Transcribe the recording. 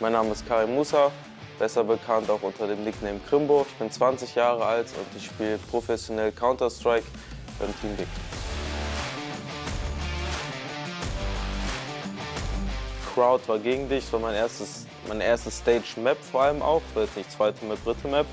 Mein Name ist Karim Musa, besser bekannt auch unter dem Nickname Krimbo. Ich bin 20 Jahre alt und ich spiele professionell Counter-Strike beim Team Big. Crowd war gegen dich, das war mein erstes, mein erstes Stage-Map vor allem auch, das war jetzt nicht zweite Map, dritte Map.